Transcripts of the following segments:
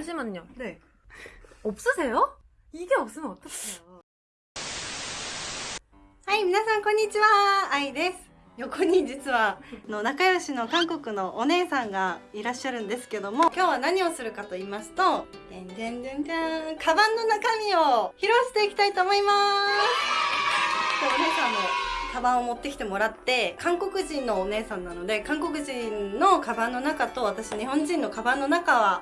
잠시만요. 네. 없으세요? 이게 없으면 어떡해요? はい、皆さんこんにちは。愛です。横に実はあの仲良しの韓国のお姉さんがいらっしゃるんですけども今日は何をするかと言いますと「でんでんでんでん」カバンの中身を披露していきたいと思いますでお姉さんのカバンを持ってきてもらって韓国人のお姉さんなので韓国人のカバンの中と私日本人のカバンの中は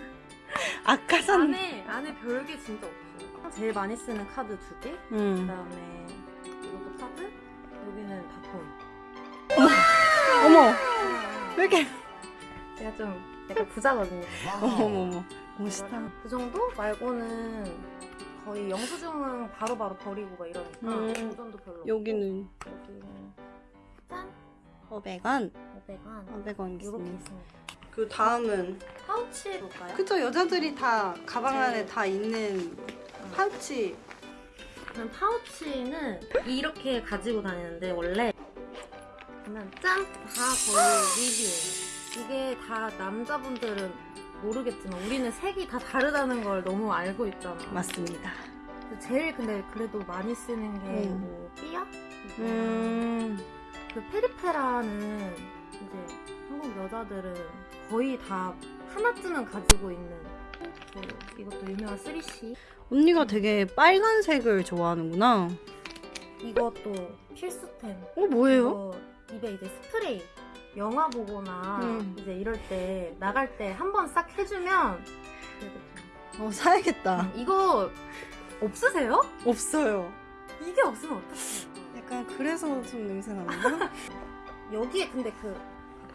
아까 산 안에 안에 별게 진짜 없어요. 제일 많이 쓰는 카드 두 개. 음. 그다음에 이것도 카드. 여기는 바통. 어머 왜 이렇게 제가 좀 약간 부자거든요. 어머머머 멋있다 그 정도 말고는 거의 영수증은 바로바로 버리고 막 이러니까 음. 그 정도 별로. 없고. 여기는 여기는 짠 500원 500원 500원 이렇게 있습니다. 그 다음은 파우치 볼까요? 그쵸 여자들이 다 가방 안에 네. 다 있는 파우치 저는 파우치는 이렇게 가지고 다니는데 원래 그냥 짠! 다 거의 리뷰예요. 이게 다 남자분들은 모르겠지만 우리는 색이 다 다르다는 걸 너무 알고 있잖아. 맞습니다 제일 근데 그래도 많이 쓰는 게 음. 뭐 삐약? 음 그 페리페라는 이제 한국 여자들은 거의 다 하나쯤은 가지고 있는 그 이것도 유명한 3C 언니가 되게 빨간색을 좋아하는구나 이것도 필수템 어 뭐예요? 입에 이제 스프레이 영화 보거나 음. 이제 이럴 때 나갈 때 한 번 싹 해주면 어 사야겠다 이거 없으세요? 없어요 이게 없으면 어떡해요 약간 그래서 좀 냄새 나는가? 여기에 근데 그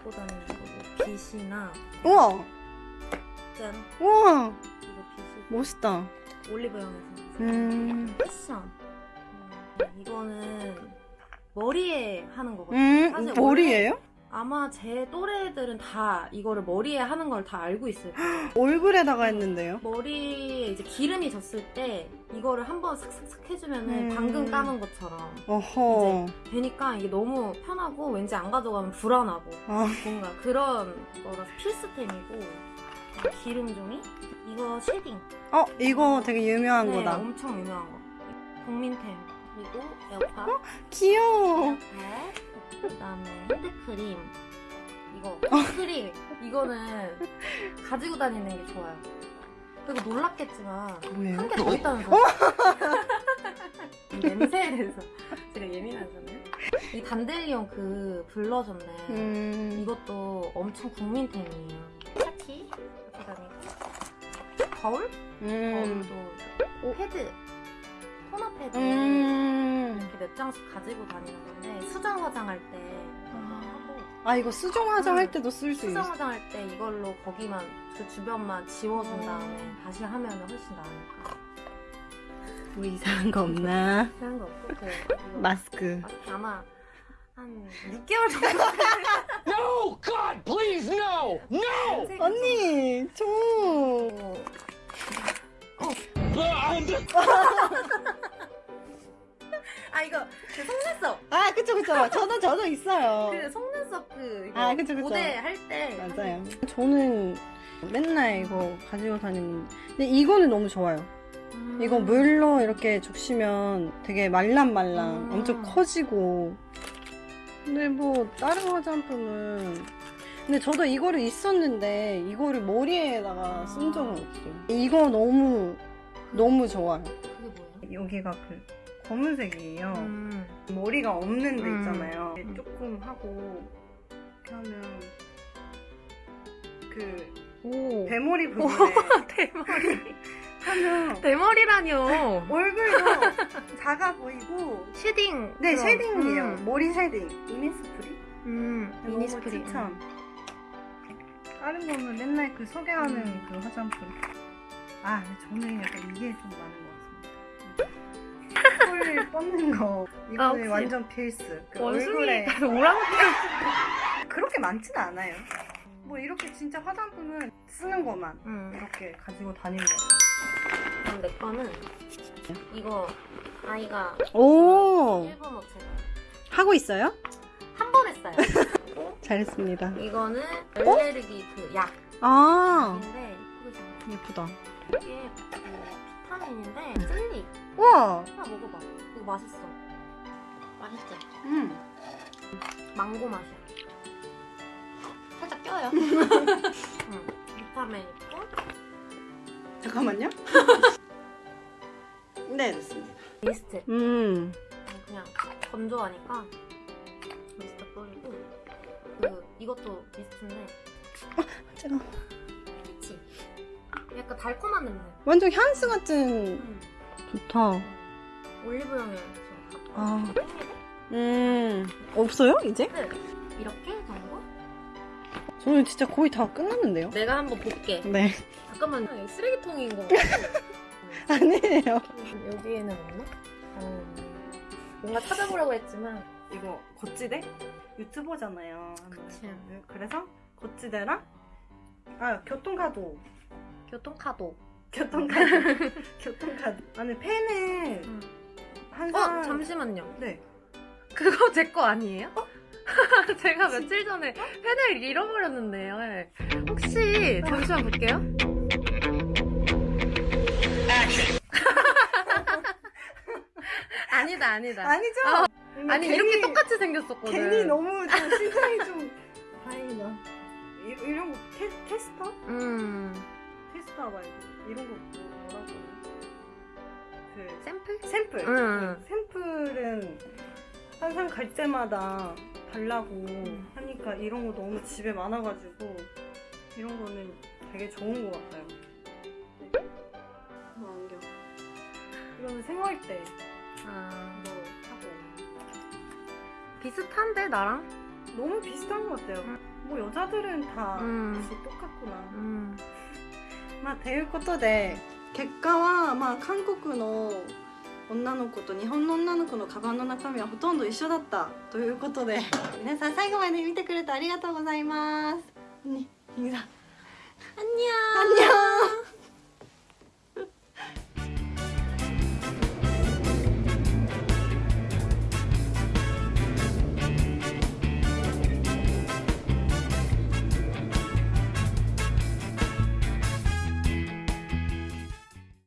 갖고 다니는 거뭐 빛이나 우와. 짠. 우와. 이거 빛이 멋있다. 올리브영에서 음, 패션. 음, 이거는 머리에 하는 거거든요. 음 사실 머리예요? 아마 제 또래들은 다 이거를 머리에 하는 걸 다 알고 있을 거예요. 얼굴에다가 했는데요? 머리에 이제 기름이 졌을 때 이거를 한번 싹싹싹 해주면 은 음. 방금 감은 것처럼 어허. 되니까 이게 너무 편하고 왠지 안 가져가면 불안하고 아, 뭔가 그런 거라서 필수템이고 기름 종이? 이거 shading. 어 이거 되게 유명한 네, 거다. 엄청 유명한 거. 국민템 그리고 에어팟. 귀여워. 에어팟. 그다음에 핸드크림. 이거 크림. 이거는 가지고 다니는 게 좋아요. 그리고 놀랍겠지만 뭐예요? 한개 더 있다는 사실 냄새에 대해서 제가 예민하잖아요. 이 단델리온 그 블러셔인데 음, 이것도 엄청 국민템이에요. 차키? 그다음에 거울? 음, 거울도 패드 패드 음. 이렇게 몇 장씩 가지고 다니는 건데 수정 화장할 때 하고 아 이거 수정 화장할 때도 쓸수 수정 있어 화장할 때 이걸로 거기만 그 주변만 지워준 다음에 다시 하면 훨씬 나으니까 뭐 이상한 거 없나? 그런 거 없고 그 마스크 마스크 아마 한 6개월 정도 No! God, please, no! No! 언니 좀아 이거 그 속눈썹. 아 그쵸 그쵸. 저도 저도 있어요. 그 속눈썹 그 이거 아, 그쵸, 그쵸. 모델 할때 맞아요. 저는 맨날 이거 가지고 다니는 근데 이거는 너무 좋아요. 음. 이거 물로 이렇게 적시면 되게 말랑말랑 음. 엄청 커지고. 근데 뭐 다른 화장품은 근데 저도 이거를 있었는데 이거를 머리에다가 쓴 적은 없어요. 이거 너무 너무 좋아요? 여기가 그 검은색이에요 음. 머리가 없는 데 음. 있잖아요 음. 조금 하고 이렇게 하면 그 오 대머리 부분에 대머리 하면 대머리라뇨 얼굴도 작아 보이고 shading 네 그럼. shading이에요 음. 머리 shading 이니스프리 음, 이니스프리 추천 다른 거는 맨날 그 소개하는 음. 그 화장품 아 저는 약간 이게 좀 많은 것 콜 뻗는 거 이거는 아, 완전 필수. 그 원숭이 얼굴에 오랑우탄. 그렇게 많지는 않아요. 뭐 이렇게 진짜 화장품은 쓰는 것만 응. 이렇게 가지고 다니는 거. 그럼 내 거는 이거 아이가 오 일본어 제가 하고 있어요? 한 번 했어요. 잘했습니다. 이거는 알레르기 그아 약인데 그게 잘 예쁘다. 이게 그 비타민인데 젤리 우와. 하나 먹어봐. 이거 맛있어. 맛있지? 음. 망고 맛이야. 살짝 껴요. 응. 비타민 있고 잠깐만요. 네 됐습니다. 미스트. 음. 그냥 건조하니까 미스트 뿌리고 그 이것도 미스트인데 제가 피치. 약간 달콤한 냄새. 완전 향수 같은 응. 좋다. 올리브영에 아. 음 없어요 이제? 네. 이렇게 정도? 저는 진짜 거의 다 끝났는데요. 내가 한번 볼게. 네. 잠깐만 이거 쓰레기통인 거. 아니에요. 여기에는 없나? 어, 뭔가 찾아보려고 했지만 이거 거치대 유튜버잖아요. 그치. 그래서 거치대랑 아 교통카드 교통카도. 교통카드 교통카드 안에 펜을 응. 한어 사람 잠시만요. 네 그거 제 거 아니에요? 제가 며칠 전에 펜을 잃어버렸는데요. 네. 혹시 잠시만 볼게요. 아니다 아니다. 아니죠? 어, 아니 괜히- 이렇게 똑같이 생겼었거든. 괜히 너무 좀 심장이 좀 다행이다. 이, 거 테, 테스터? 음 테스터 말고 이런 거 뭐라고? 그 샘플? 샘플. 응. 그 샘플은 항상 갈 때마다 달라고 하니까 이런 거 너무 집에 많아가지고 이런 거는 되게 좋은 것 같아요. 뭐 안경. 이거는 생활 때 아, 뭐 하고 비슷한데 나랑? 너무 비슷한 것 같아요. 응. 뭐 여자들은 다 음. 똑같구나. 음. まあ、ということで結果は、まあ、韓国の女の子と日本の女の子のカバンの中身はほとんど一緒だったということで皆さん最後まで見てくれてありがとうございます。に、さん。あんにゃー。あんにゃー。